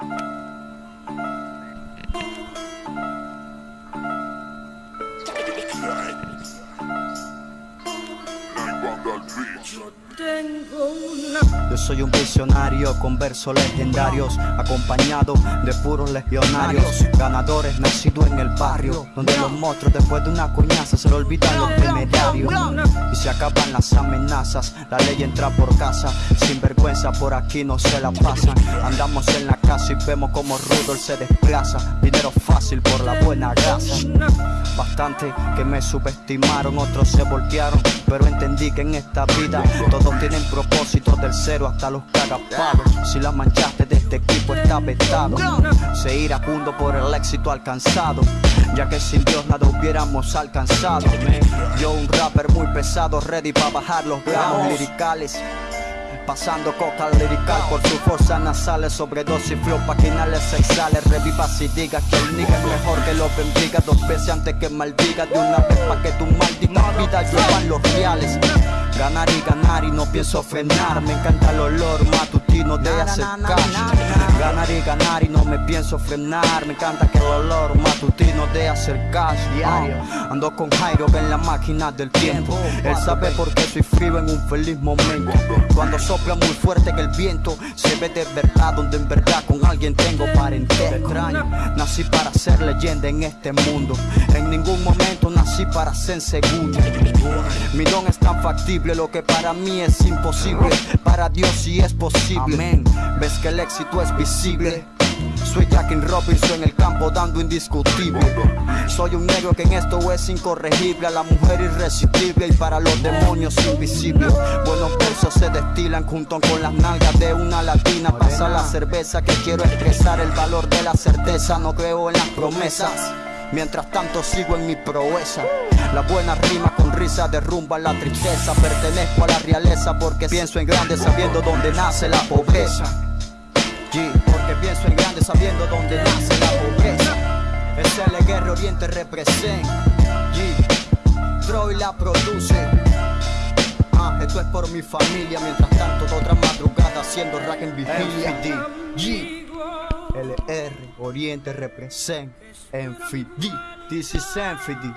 Thank you. Yo soy un visionario con versos legendarios, acompañado de puros legionarios, ganadores nacidos en el barrio, donde los monstruos después de una coñaza se le olvidan los temeriarios y se acaban las amenazas. La ley entra por casa, sin vergüenza por aquí no se la pasan. Andamos en la casa y vemos como Rudolf se desplaza, dinero fácil por la buena grasa. Bastante que me subestimaron, otros se voltearon, pero entendí que en esta vida todos tienen propósito del cero hasta los cagapalos. Si la manchaste de este equipo está vetado, se iracundo por el éxito alcanzado, ya que sin Dios nada hubiéramos alcanzado. Yo un rapper muy pesado, ready para bajar los gramos liricales. Pasando coca lirical por su fuerza nasales Sobredosis, flow, paginales, sexuales Revivas y digas que el nigga es mejor que lo bendiga Dos veces antes que maldiga De una vez pa' que tu maldita vida llevan los reales. Ganar y ganar y no pienso frenar Me encanta el olor matutino de hacer cash Ganar y ganar y no me pienso frenar. Me encanta que el olor matutino de hacer cash Ah, Ando con Jairo en la máquina del tiempo Él sabe por qué soy frío en un feliz momento. Cuando sopla muy fuerte que el viento Se ve de verdad donde en verdad con alguien tengo parentesco Nací para ser leyenda en este mundo. En ningún momento nací para ser segundo Mi don es tan factible lo que para mí es imposible. Para Dios sí es posible. Amén. Ves que el éxito es visible soy Jackin Robinson en el campo dando indiscutible. Soy un negro que en esto es incorregible A la mujer irresistible y para los demonios invisible. Buenos versos se destilan junto con las nalgas de una latina. Pasa la cerveza que quiero expresar el valor de la certeza No creo en las promesas. Mientras tanto sigo en mi proeza. La buena rima con risa derrumba la tristeza. Pertenezco a la realeza porque pienso en grande sabiendo dónde nace la pobreza sabiendo dónde nace la pobreza. SL Guerra Oriente represent. G, Troy la produce. Ah, esto es por mi familia. Mientras tanto, otra madrugada haciendo rack en vigilia. G, LR Oriente represent. Enfidi, this is Enfidi.